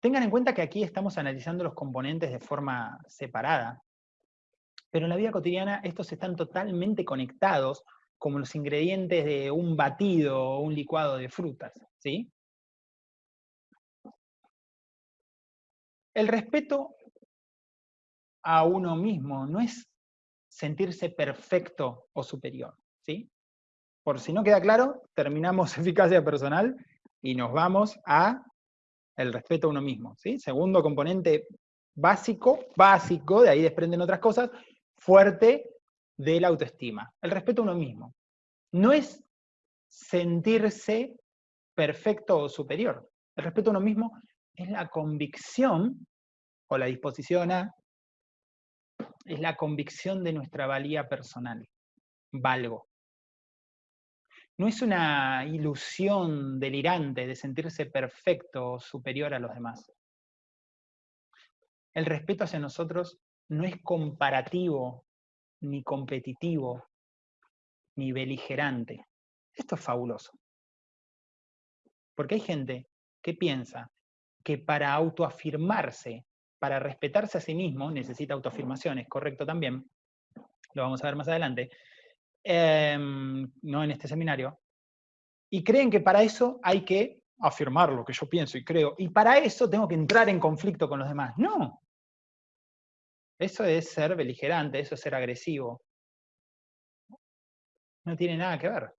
Tengan en cuenta que aquí estamos analizando los componentes de forma separada, pero en la vida cotidiana estos están totalmente conectados como los ingredientes de un batido o un licuado de frutas, ¿sí? El respeto a uno mismo no es sentirse perfecto o superior, ¿sí? Por si no queda claro, terminamos eficacia personal y nos vamos a el respeto a uno mismo, ¿sí? Segundo componente básico, básico, de ahí desprenden otras cosas, fuerte de la autoestima, el respeto a uno mismo. No es sentirse perfecto o superior. El respeto a uno mismo es la convicción o la disposición a, es la convicción de nuestra valía personal. Valgo. No es una ilusión delirante de sentirse perfecto o superior a los demás. El respeto hacia nosotros no es comparativo, ni competitivo, ni beligerante. Esto es fabuloso. Porque hay gente que piensa que para autoafirmarse, para respetarse a sí mismo, necesita autoafirmaciones, correcto también, lo vamos a ver más adelante, em, no en este seminario, y creen que para eso hay que afirmar lo que yo pienso y creo, y para eso tengo que entrar en conflicto con los demás. No. Eso es ser beligerante, eso es ser agresivo. No tiene nada que ver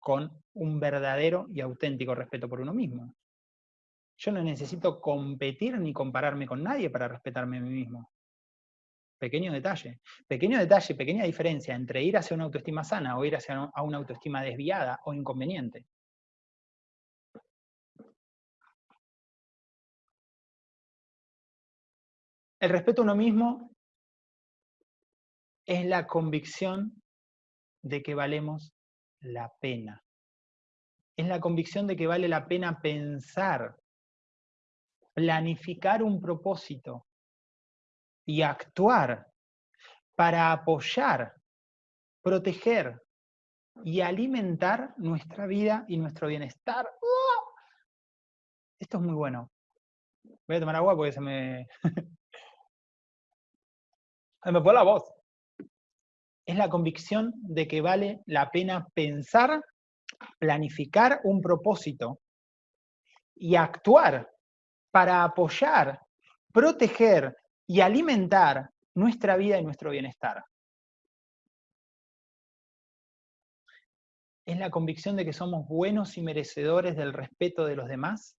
con un verdadero y auténtico respeto por uno mismo. Yo no necesito competir ni compararme con nadie para respetarme a mí mismo. Pequeño detalle. Pequeño detalle, pequeña diferencia entre ir hacia una autoestima sana o ir hacia una autoestima desviada o inconveniente. El respeto a uno mismo es la convicción de que valemos la pena. Es la convicción de que vale la pena pensar, planificar un propósito y actuar para apoyar, proteger y alimentar nuestra vida y nuestro bienestar. Esto es muy bueno. Voy a tomar agua porque se me... se me fue la voz es la convicción de que vale la pena pensar, planificar un propósito y actuar para apoyar, proteger y alimentar nuestra vida y nuestro bienestar. Es la convicción de que somos buenos y merecedores del respeto de los demás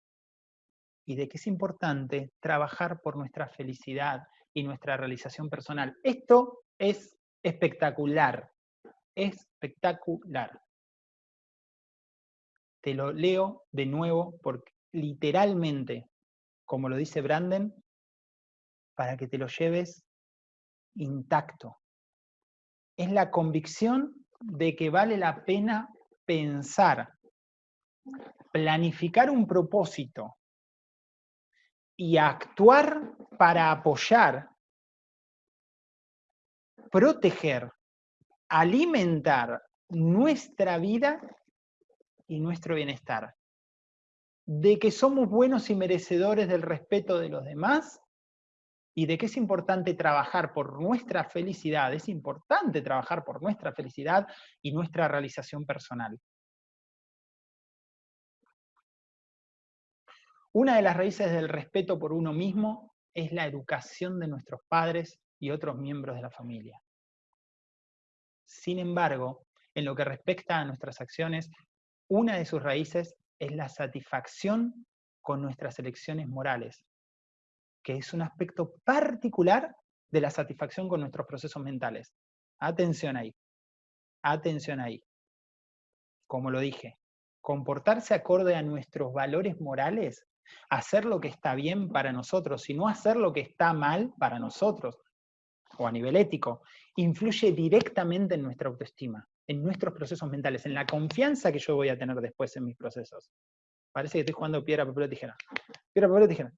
y de que es importante trabajar por nuestra felicidad y nuestra realización personal. Esto es espectacular, espectacular. Te lo leo de nuevo porque literalmente, como lo dice Branden, para que te lo lleves intacto. Es la convicción de que vale la pena pensar, planificar un propósito y actuar para apoyar proteger, alimentar nuestra vida y nuestro bienestar. De que somos buenos y merecedores del respeto de los demás y de que es importante trabajar por nuestra felicidad, es importante trabajar por nuestra felicidad y nuestra realización personal. Una de las raíces del respeto por uno mismo es la educación de nuestros padres y otros miembros de la familia. Sin embargo, en lo que respecta a nuestras acciones, una de sus raíces es la satisfacción con nuestras elecciones morales, que es un aspecto particular de la satisfacción con nuestros procesos mentales. Atención ahí, atención ahí. Como lo dije, comportarse acorde a nuestros valores morales, hacer lo que está bien para nosotros y no hacer lo que está mal para nosotros, o a nivel ético, influye directamente en nuestra autoestima, en nuestros procesos mentales, en la confianza que yo voy a tener después en mis procesos. Parece que estoy jugando piedra, papel o tijera. Piedra, papel o tijera.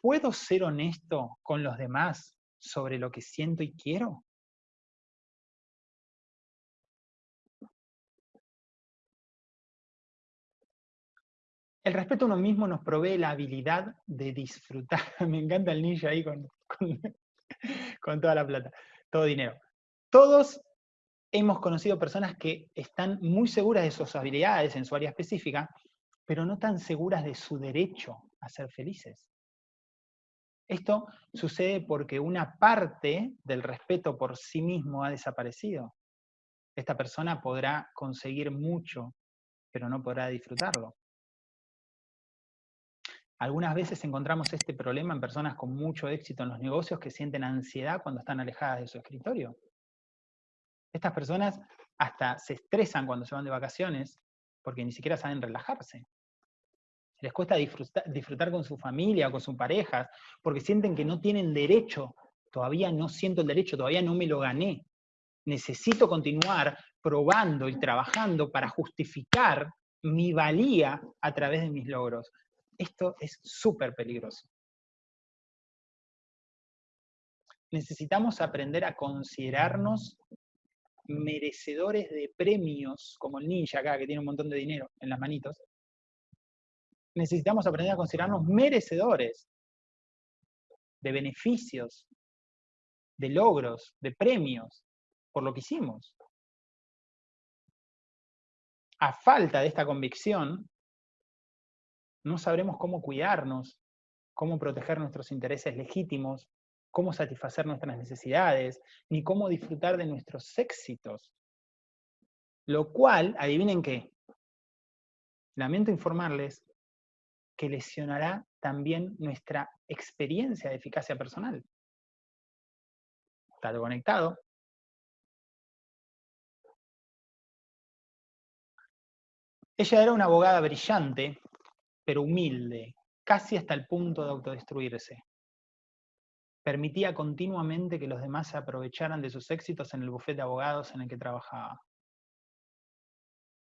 ¿Puedo ser honesto con los demás sobre lo que siento y quiero? El respeto a uno mismo nos provee la habilidad de disfrutar. Me encanta el ninja ahí con, con, toda la plata, todo dinero. Todos hemos conocido personas que están muy seguras de sus habilidades en su área específica, pero no tan seguras de su derecho a ser felices. Esto sucede porque una parte del respeto por sí mismo ha desaparecido. Esta persona podrá conseguir mucho, pero no podrá disfrutarlo. Algunas veces encontramos este problema en personas con mucho éxito en los negocios que sienten ansiedad cuando están alejadas de su escritorio. Estas personas hasta se estresan cuando se van de vacaciones porque ni siquiera saben relajarse les cuesta disfrutar, con su familia o con sus parejas, porque sienten que no tienen derecho, todavía no siento el derecho, todavía no me lo gané. Necesito continuar probando y trabajando para justificar mi valía a través de mis logros. Esto es súper peligroso. Necesitamos aprender a considerarnos merecedores de premios, como el ninja acá, que tiene un montón de dinero en las manitos, necesitamos aprender a considerarnos merecedores de beneficios, de logros, de premios por lo que hicimos. A falta de esta convicción, no sabremos cómo cuidarnos, cómo proteger nuestros intereses legítimos, cómo satisfacer nuestras necesidades, ni cómo disfrutar de nuestros éxitos. Lo cual, adivinen qué, lamento informarles que lesionará también nuestra experiencia de eficacia personal. Está conectado. Ella era una abogada brillante, pero humilde, casi hasta el punto de autodestruirse. Permitía continuamente que los demás se aprovecharan de sus éxitos en el bufete de abogados en el que trabajaba.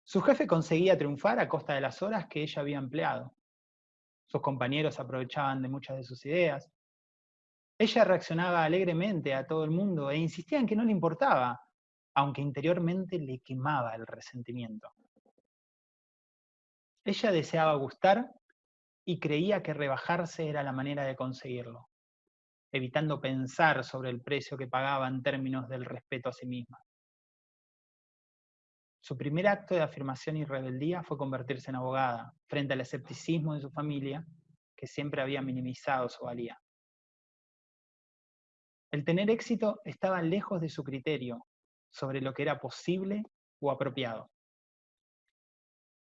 Su jefe conseguía triunfar a costa de las horas que ella había empleado. Sus compañeros aprovechaban de muchas de sus ideas. Ella reaccionaba alegremente a todo el mundo e insistía en que no le importaba, aunque interiormente le quemaba el resentimiento. Ella deseaba gustar y creía que rebajarse era la manera de conseguirlo, evitando pensar sobre el precio que pagaba en términos del respeto a sí misma. Su primer acto de afirmación y rebeldía fue convertirse en abogada, frente al escepticismo de su familia, que siempre había minimizado su valía. El tener éxito estaba lejos de su criterio sobre lo que era posible o apropiado.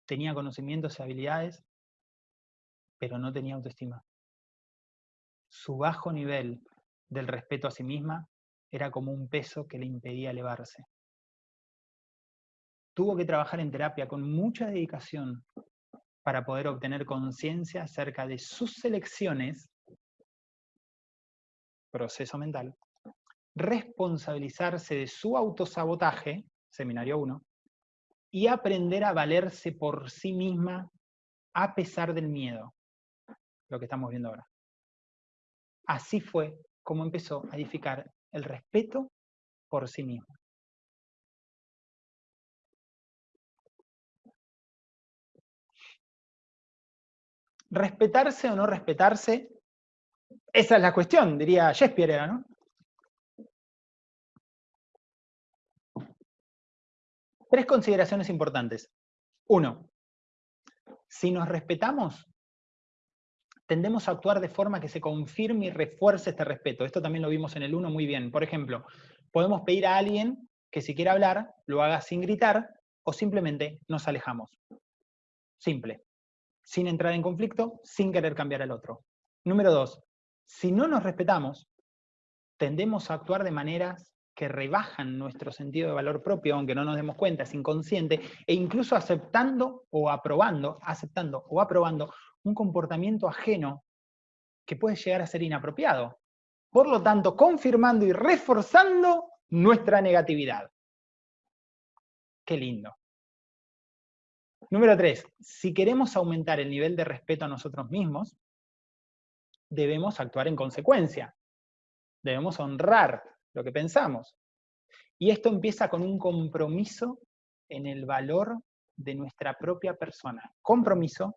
Tenía conocimientos y habilidades, pero no tenía autoestima. Su bajo nivel del respeto a sí misma era como un peso que le impedía elevarse. Tuvo que trabajar en terapia con mucha dedicación para poder obtener conciencia acerca de sus elecciones, proceso mental, responsabilizarse de su autosabotaje, seminario 1, y aprender a valerse por sí misma a pesar del miedo, lo que estamos viendo ahora. Así fue como empezó a edificar el respeto por sí misma. respetarse o no respetarse, esa es la cuestión, diría Shakespeare, ¿no? Tres consideraciones importantes. Uno, si nos respetamos, tendemos a actuar de forma que se confirme y refuerce este respeto. Esto también lo vimos en el 1 muy bien. Por ejemplo, podemos pedir a alguien que si quiere hablar, lo haga sin gritar o simplemente nos alejamos. Simple sin entrar en conflicto, sin querer cambiar al otro. Número dos, si no nos respetamos, tendemos a actuar de maneras que rebajan nuestro sentido de valor propio, aunque no nos demos cuenta, es inconsciente, e incluso aceptando o aprobando, aceptando o aprobando un comportamiento ajeno que puede llegar a ser inapropiado. Por lo tanto, confirmando y reforzando nuestra negatividad. Qué lindo. Número tres, si queremos aumentar el nivel de respeto a nosotros mismos, debemos actuar en consecuencia. Debemos honrar lo que pensamos. Y esto empieza con un compromiso en el valor de nuestra propia persona. Compromiso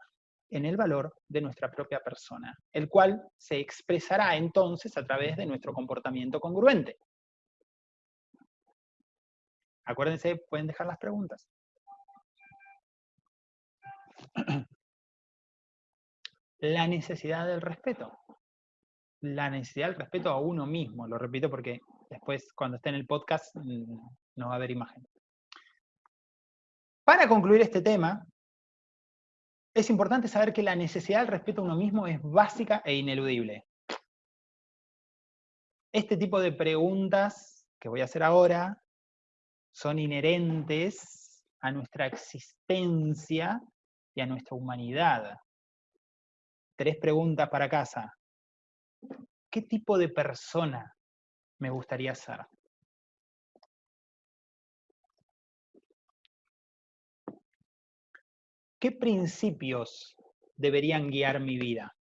en el valor de nuestra propia persona, el cual se expresará entonces a través de nuestro comportamiento congruente. Acuérdense, pueden dejar las preguntas. La necesidad del respeto. La necesidad del respeto a uno mismo, lo repito porque después cuando esté en el podcast mm, no va a haber imagen. Para concluir este tema, es importante saber que la necesidad del respeto a uno mismo es básica e ineludible. Este tipo de preguntas que voy a hacer ahora son inherentes a nuestra existencia y a nuestra humanidad. Tres preguntas para casa. ¿Qué tipo de persona me gustaría ser? ¿Qué principios deberían guiar mi vida?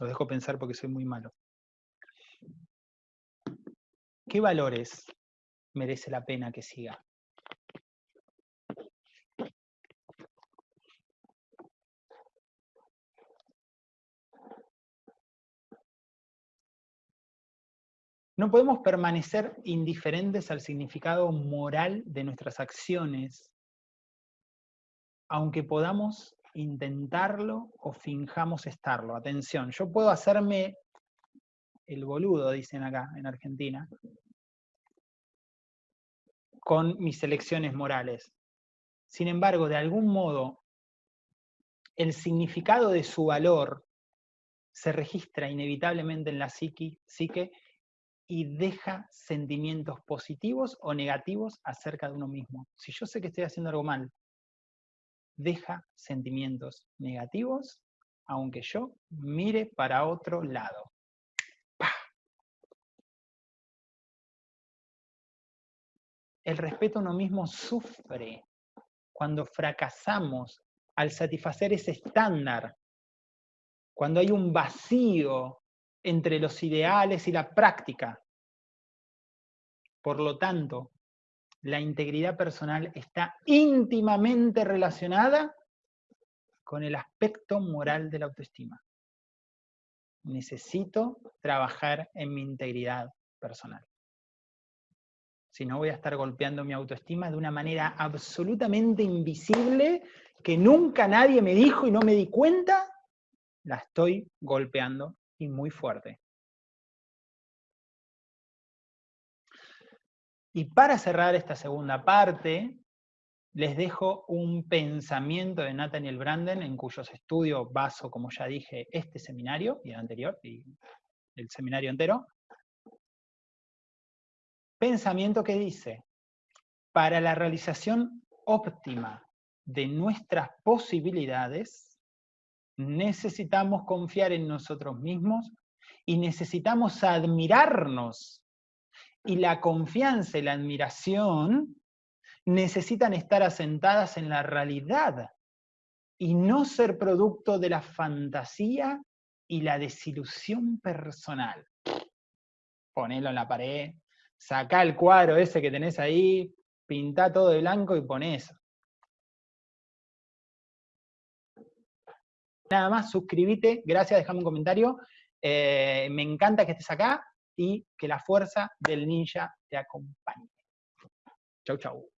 Lo dejo pensar porque soy muy malo. ¿Qué valores merece la pena que siga? No podemos permanecer indiferentes al significado moral de nuestras acciones, aunque podamos intentarlo o finjamos estarlo. Atención, yo puedo hacerme el boludo, dicen acá en Argentina, con mis elecciones morales. Sin embargo, de algún modo, el significado de su valor se registra inevitablemente en la psique, psique y deja sentimientos positivos o negativos acerca de uno mismo. Si yo sé que estoy haciendo algo mal, deja sentimientos negativos, aunque yo mire para otro lado. El respeto a uno mismo sufre cuando fracasamos al satisfacer ese estándar, cuando hay un vacío entre los ideales y la práctica. Por lo tanto, la integridad personal está íntimamente relacionada con el aspecto moral de la autoestima. Necesito trabajar en mi integridad personal. Si no voy a estar golpeando mi autoestima de una manera absolutamente invisible, que nunca nadie me dijo y no me di cuenta, la estoy golpeando y muy fuerte. Y para cerrar esta segunda parte, les dejo un pensamiento de Nathaniel Branden, en cuyos estudios baso, como ya dije, este seminario y el anterior, y el seminario entero. Pensamiento que dice, para la realización óptima de nuestras posibilidades, necesitamos confiar en nosotros mismos y necesitamos admirarnos y la confianza y la admiración necesitan estar asentadas en la realidad y no ser producto de la fantasía y la desilusión personal. Ponelo en la pared, saca el cuadro ese que tenés ahí, pinta todo de blanco y pon eso. Nada más, suscríbete, gracias, déjame un comentario. Eh, me encanta que estés acá y que la fuerza del ninja te acompañe. Chau, chau.